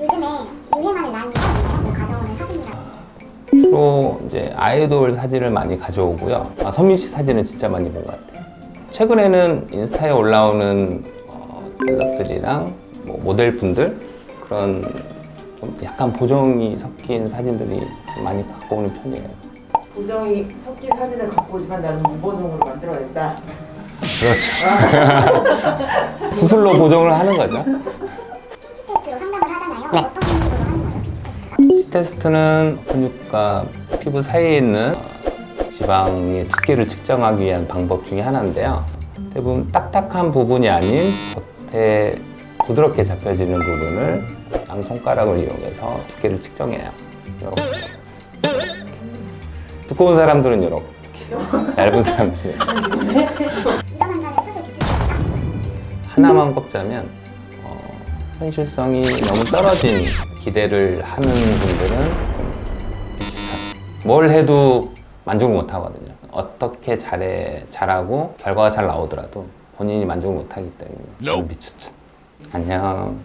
요즘에 라인이 사진이랑 주로 이제 아이돌 사진을 많이 가져오고요. 아, 선민 씨 사진은 진짜 많이 본 것 같아요. 최근에는 인스타에 올라오는 어, 셀럽들이랑 뭐 모델분들 그런 좀 약간 보정이 섞인 사진들이 좀 많이 갖고 오는 편이에요. 보정이 섞인 사진을 갖고 오지만 나는 무보정으로 만들어냈다. 그렇죠. 수술로 보정을 하는 거죠. 거예요? 시 테스트는 근육과 피부 사이에 있는 어, 지방의 두께를 측정하기 위한 방법 중에 하나인데요. 대부분 딱딱한 부분이 아닌 겉에 부드럽게 잡혀지는 부분을 양 손가락을 이용해서 두께를 측정해요. 이렇게. 두꺼운 사람들은 이렇게, 얇은 사람들은 이렇게. 하나만 꼽자면 어, 현실성이 너무 떨어진 기대를 하는 분들은 좀 비추천. 뭘 해도 만족을 못 하거든요. 어떻게 잘해 잘하고 결과가 잘 나오더라도 본인이 만족을 못 하기 때문에 좀 비추천. 안녕.